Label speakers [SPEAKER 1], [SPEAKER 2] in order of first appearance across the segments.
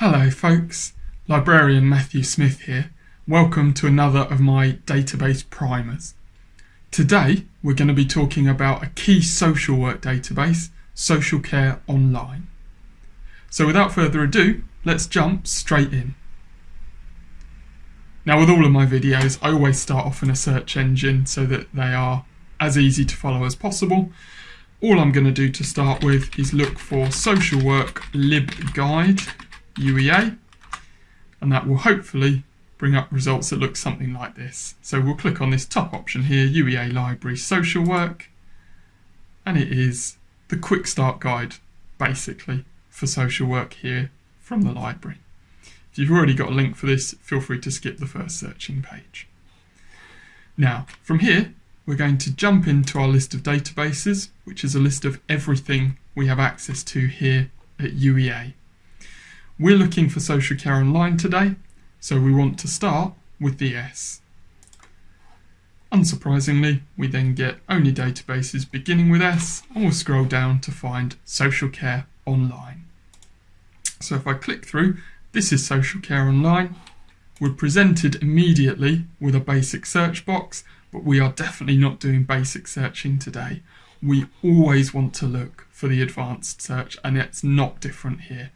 [SPEAKER 1] Hello folks, librarian Matthew Smith here. Welcome to another of my database primers. Today we're going to be talking about a key social work database, Social Care Online. So without further ado, let's jump straight in. Now with all of my videos I always start off in a search engine so that they are as easy to follow as possible. All I'm going to do to start with is look for Social Work LibGuide UEA, and that will hopefully bring up results that look something like this. So we'll click on this top option here, UEA Library Social Work, and it is the quick start guide, basically, for social work here from the library. If you've already got a link for this, feel free to skip the first searching page. Now, from here, we're going to jump into our list of databases, which is a list of everything we have access to here at UEA. We're looking for social care online today, so we want to start with the S. Unsurprisingly, we then get only databases beginning with S, and we'll scroll down to find social care online. So if I click through, this is social care online. We're presented immediately with a basic search box, but we are definitely not doing basic searching today. We always want to look for the advanced search, and it's not different here.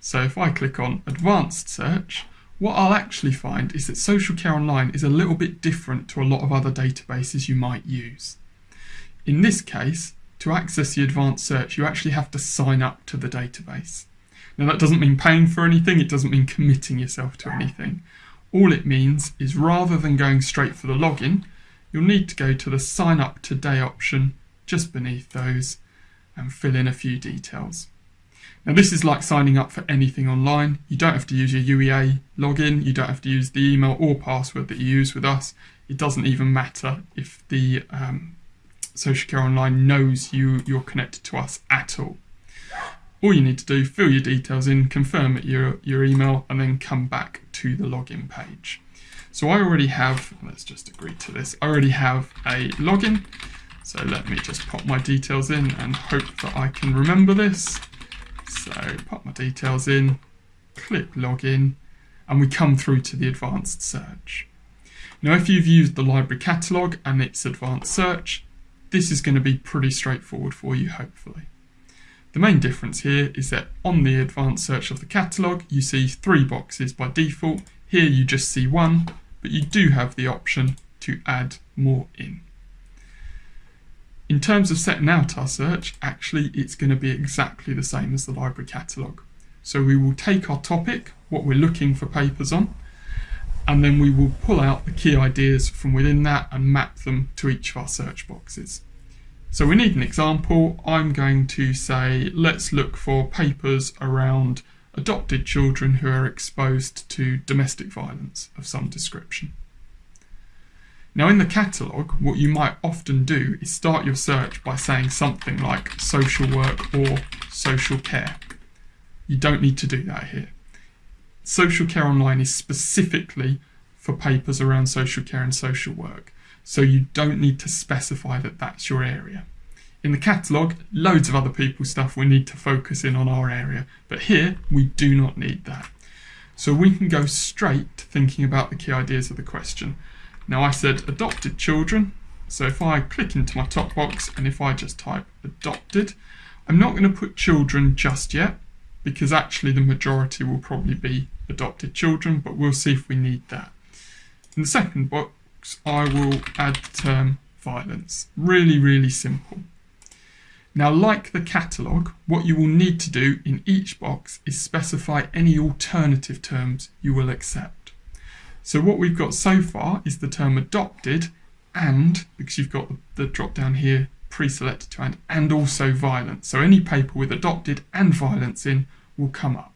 [SPEAKER 1] So if I click on advanced search, what I'll actually find is that Social Care Online is a little bit different to a lot of other databases you might use. In this case, to access the advanced search, you actually have to sign up to the database. Now that doesn't mean paying for anything, it doesn't mean committing yourself to anything. All it means is rather than going straight for the login, you'll need to go to the sign up today option just beneath those and fill in a few details. Now this is like signing up for anything online. You don't have to use your UEA login, you don't have to use the email or password that you use with us. It doesn't even matter if the um, Social Care Online knows you, you're connected to us at all. All you need to do, fill your details in, confirm your, your email, and then come back to the login page. So I already have, let's just agree to this, I already have a login. So let me just pop my details in and hope that I can remember this. So pop my details in, click login, and we come through to the advanced search. Now if you've used the library catalogue and its advanced search, this is going to be pretty straightforward for you hopefully. The main difference here is that on the advanced search of the catalogue you see three boxes by default, here you just see one, but you do have the option to add more in. In terms of setting out our search, actually it's going to be exactly the same as the library catalogue. So we will take our topic, what we're looking for papers on, and then we will pull out the key ideas from within that and map them to each of our search boxes. So we need an example. I'm going to say, let's look for papers around adopted children who are exposed to domestic violence of some description. Now in the catalogue, what you might often do is start your search by saying something like social work or social care. You don't need to do that here. Social Care Online is specifically for papers around social care and social work, so you don't need to specify that that's your area. In the catalogue, loads of other people's stuff we need to focus in on our area, but here we do not need that. So we can go straight to thinking about the key ideas of the question now I said adopted children, so if I click into my top box and if I just type adopted, I'm not going to put children just yet because actually the majority will probably be adopted children, but we'll see if we need that. In the second box, I will add the term violence. Really, really simple. Now, like the catalogue, what you will need to do in each box is specify any alternative terms you will accept. So what we've got so far is the term adopted and, because you've got the, drop down here pre-selected to and, and also violence. So any paper with adopted and violence in will come up.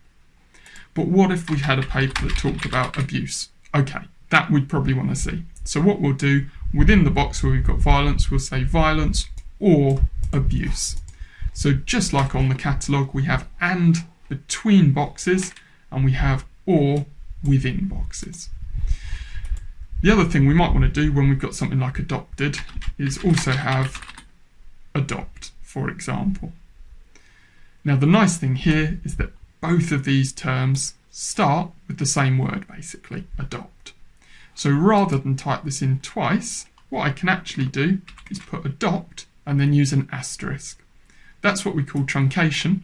[SPEAKER 1] But what if we had a paper that talked about abuse? Okay, that we'd probably want to see. So what we'll do, within the box where we've got violence, we'll say violence or abuse. So just like on the catalogue, we have and between boxes and we have or within boxes. The other thing we might want to do when we've got something like adopted is also have adopt, for example. Now the nice thing here is that both of these terms start with the same word basically, adopt. So rather than type this in twice, what I can actually do is put adopt and then use an asterisk. That's what we call truncation.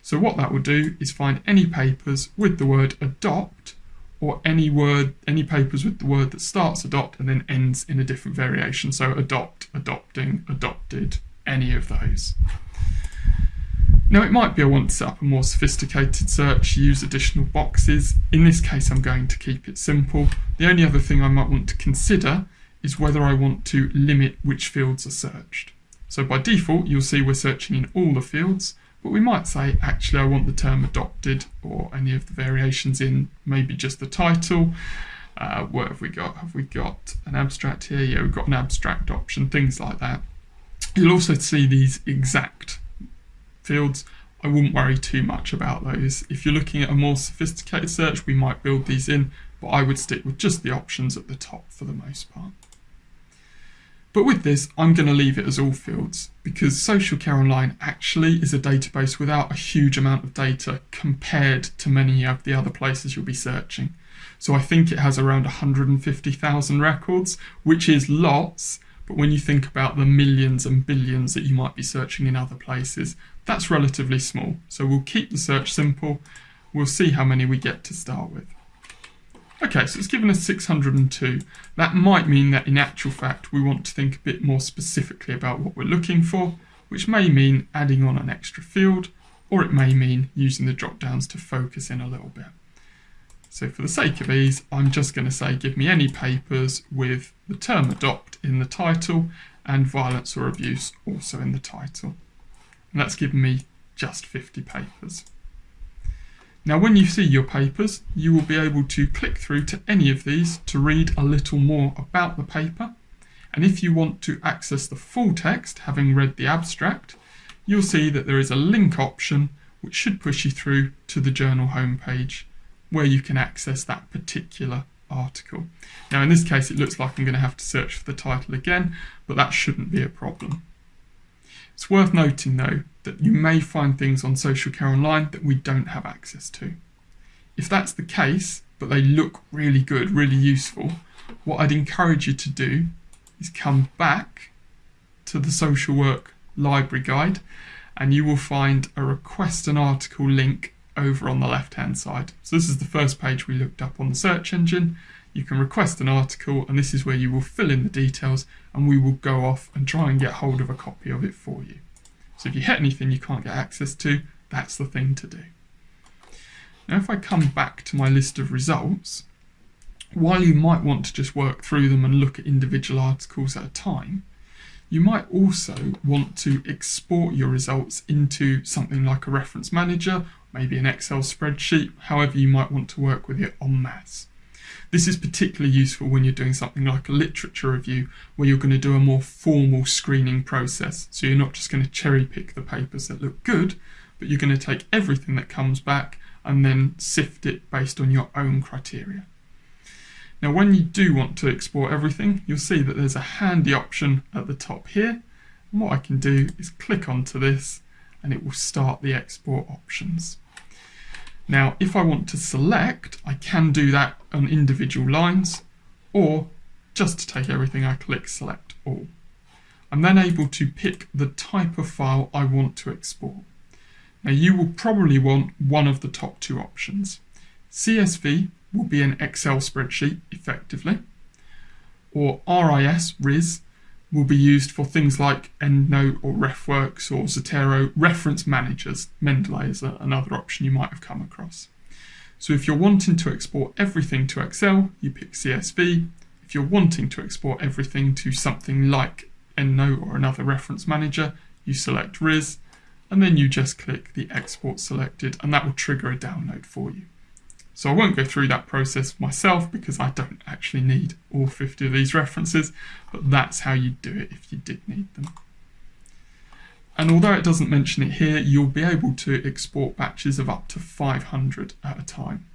[SPEAKER 1] So what that will do is find any papers with the word adopt or any word, any papers with the word that starts adopt and then ends in a different variation. So adopt, adopting, adopted, any of those. Now it might be I want to set up a more sophisticated search, use additional boxes. In this case I'm going to keep it simple. The only other thing I might want to consider is whether I want to limit which fields are searched. So by default you'll see we're searching in all the fields, but we might say actually I want the term adopted or any of the variations in maybe just the title. Uh, what have we got? Have we got an abstract here? Yeah, we've got an abstract option, things like that. You'll also see these exact fields. I wouldn't worry too much about those. If you're looking at a more sophisticated search, we might build these in, but I would stick with just the options at the top for the most part. But with this, I'm going to leave it as all fields because Social Care Online actually is a database without a huge amount of data compared to many of the other places you'll be searching. So I think it has around 150,000 records, which is lots, but when you think about the millions and billions that you might be searching in other places, that's relatively small. So we'll keep the search simple. We'll see how many we get to start with. Okay, so it's given us 602. That might mean that in actual fact we want to think a bit more specifically about what we're looking for, which may mean adding on an extra field, or it may mean using the drop downs to focus in a little bit. So for the sake of ease, I'm just going to say give me any papers with the term adopt in the title and violence or abuse also in the title. And that's given me just 50 papers. Now when you see your papers, you will be able to click through to any of these to read a little more about the paper. And if you want to access the full text, having read the abstract, you'll see that there is a link option which should push you through to the journal homepage where you can access that particular article. Now in this case it looks like I'm going to have to search for the title again, but that shouldn't be a problem. It's worth noting though that you may find things on Social Care Online that we don't have access to. If that's the case, but they look really good, really useful, what I'd encourage you to do is come back to the social work library guide and you will find a request an article link over on the left hand side. So this is the first page we looked up on the search engine. You can request an article and this is where you will fill in the details and we will go off and try and get hold of a copy of it for you. So if you hit anything you can't get access to, that's the thing to do. Now if I come back to my list of results, while you might want to just work through them and look at individual articles at a time, you might also want to export your results into something like a reference manager maybe an Excel spreadsheet, however you might want to work with it en masse. This is particularly useful when you're doing something like a literature review where you're going to do a more formal screening process. So you're not just going to cherry pick the papers that look good, but you're going to take everything that comes back and then sift it based on your own criteria. Now when you do want to export everything, you'll see that there's a handy option at the top here. And what I can do is click onto this and it will start the export options. Now, if I want to select, I can do that on individual lines, or just to take everything, I click select all. I'm then able to pick the type of file I want to export. Now you will probably want one of the top two options. CSV will be an Excel spreadsheet effectively, or RIS, RIS, will be used for things like EndNote or RefWorks or Zotero reference managers. Mendeley is another option you might have come across. So if you're wanting to export everything to Excel, you pick CSV. If you're wanting to export everything to something like EndNote or another reference manager, you select RIS, and then you just click the export selected, and that will trigger a download for you. So I won't go through that process myself because I don't actually need all 50 of these references, but that's how you do it if you did need them. And although it doesn't mention it here, you'll be able to export batches of up to 500 at a time.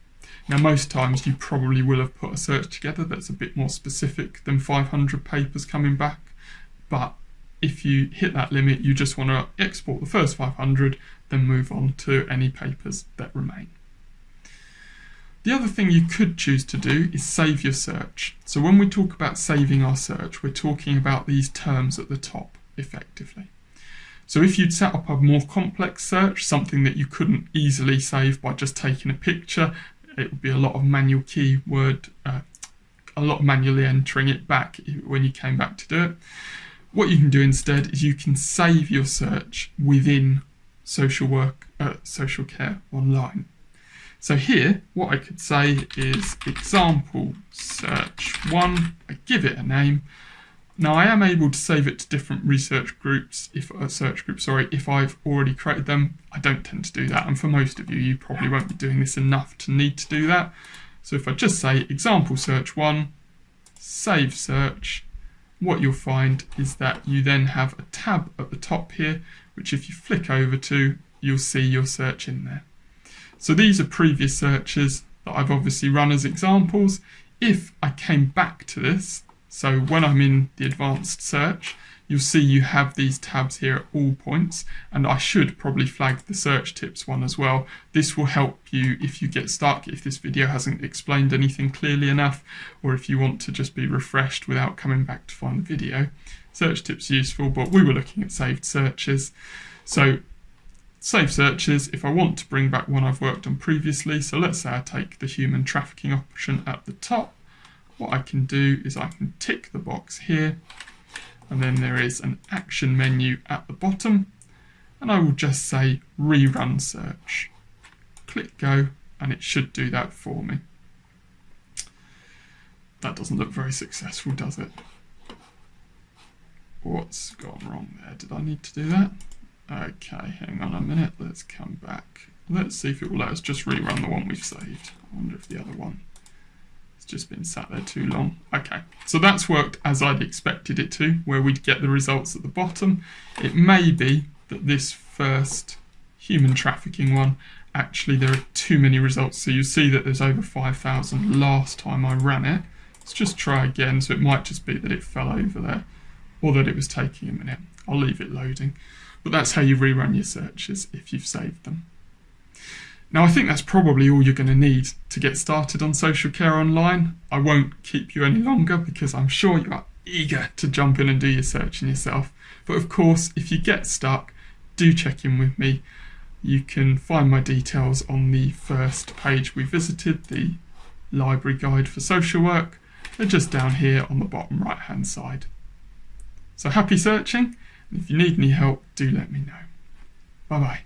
[SPEAKER 1] Now most times you probably will have put a search together that's a bit more specific than 500 papers coming back, but if you hit that limit, you just want to export the first 500, then move on to any papers that remain. The other thing you could choose to do is save your search. So when we talk about saving our search, we're talking about these terms at the top, effectively. So if you'd set up a more complex search, something that you couldn't easily save by just taking a picture, it would be a lot of manual keyword, uh, a lot of manually entering it back when you came back to do it. What you can do instead is you can save your search within social work, uh, social care online. So here, what I could say is example search one, I give it a name. Now I am able to save it to different research groups, if uh, search group, sorry, if I've already created them. I don't tend to do that, and for most of you, you probably won't be doing this enough to need to do that. So if I just say example search one, save search, what you'll find is that you then have a tab at the top here, which if you flick over to, you'll see your search in there. So these are previous searches that I've obviously run as examples. If I came back to this, so when I'm in the advanced search, you'll see you have these tabs here at all points and I should probably flag the search tips one as well. This will help you if you get stuck, if this video hasn't explained anything clearly enough or if you want to just be refreshed without coming back to find the video. Search tips useful but we were looking at saved searches. So save searches if I want to bring back one I've worked on previously. So let's say I take the human trafficking option at the top. What I can do is I can tick the box here and then there is an action menu at the bottom and I will just say rerun search. Click go and it should do that for me. That doesn't look very successful, does it? What's gone wrong there? Did I need to do that? Okay, hang on a minute. Let's come back. Let's see if it will let us just rerun the one we've saved. I wonder if the other one has just been sat there too long. Okay, so that's worked as I'd expected it to, where we'd get the results at the bottom. It may be that this first human trafficking one, actually there are too many results. So you see that there's over 5,000 last time I ran it. Let's just try again. So it might just be that it fell over there or that it was taking a minute. I'll leave it loading. But that's how you rerun your searches if you've saved them. Now, I think that's probably all you're going to need to get started on social care online. I won't keep you any longer because I'm sure you are eager to jump in and do your searching yourself. But of course, if you get stuck, do check in with me. You can find my details on the first page we visited, the library guide for social work. They're just down here on the bottom right hand side. So happy searching, and if you need any help, do let me know. Bye bye.